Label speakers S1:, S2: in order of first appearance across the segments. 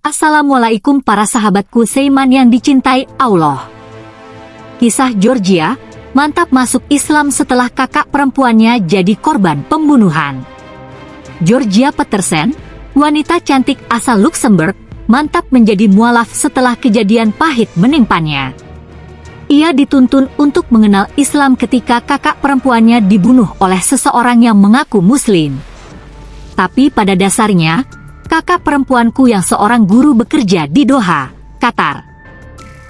S1: Assalamualaikum para sahabatku Seiman yang dicintai Allah. Kisah Georgia, mantap masuk Islam setelah kakak perempuannya jadi korban pembunuhan. Georgia Petersen, wanita cantik asal Luxembourg, mantap menjadi mualaf setelah kejadian pahit menimpanya. Ia dituntun untuk mengenal Islam ketika kakak perempuannya dibunuh oleh seseorang yang mengaku muslim. Tapi pada dasarnya, kakak perempuanku yang seorang guru bekerja di Doha, Qatar.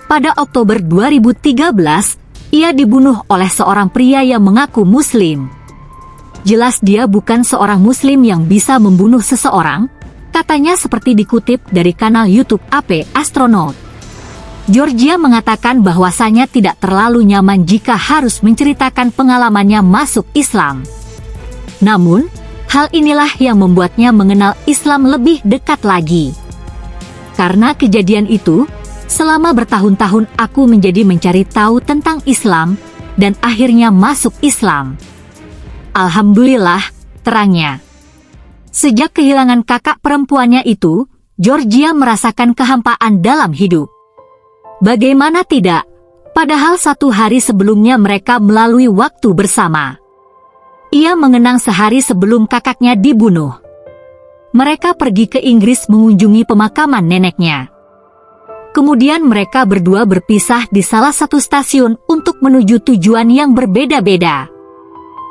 S1: Pada Oktober 2013, ia dibunuh oleh seorang pria yang mengaku muslim. Jelas dia bukan seorang muslim yang bisa membunuh seseorang, katanya seperti dikutip dari kanal YouTube AP Astronaut. Georgia mengatakan bahwasanya tidak terlalu nyaman jika harus menceritakan pengalamannya masuk Islam. Namun, Hal inilah yang membuatnya mengenal Islam lebih dekat lagi. Karena kejadian itu, selama bertahun-tahun aku menjadi mencari tahu tentang Islam, dan akhirnya masuk Islam. Alhamdulillah, terangnya. Sejak kehilangan kakak perempuannya itu, Georgia merasakan kehampaan dalam hidup. Bagaimana tidak? Padahal satu hari sebelumnya mereka melalui waktu bersama. Ia mengenang sehari sebelum kakaknya dibunuh. Mereka pergi ke Inggris mengunjungi pemakaman neneknya. Kemudian mereka berdua berpisah di salah satu stasiun untuk menuju tujuan yang berbeda-beda.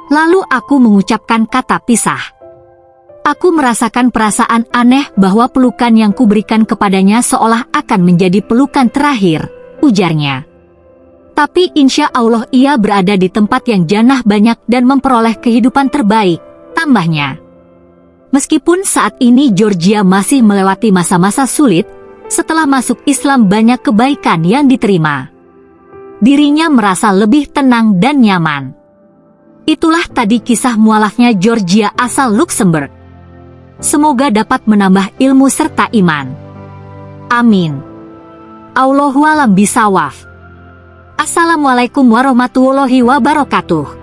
S1: Lalu aku mengucapkan kata pisah. Aku merasakan perasaan aneh bahwa pelukan yang kuberikan kepadanya seolah akan menjadi pelukan terakhir, ujarnya. Tapi insya Allah ia berada di tempat yang janah banyak dan memperoleh kehidupan terbaik, tambahnya. Meskipun saat ini Georgia masih melewati masa-masa sulit, setelah masuk Islam banyak kebaikan yang diterima. Dirinya merasa lebih tenang dan nyaman. Itulah tadi kisah mualafnya Georgia asal Luxembourg. Semoga dapat menambah ilmu serta iman. Amin. Allahualam bisawaf. Assalamualaikum warahmatullahi wabarakatuh.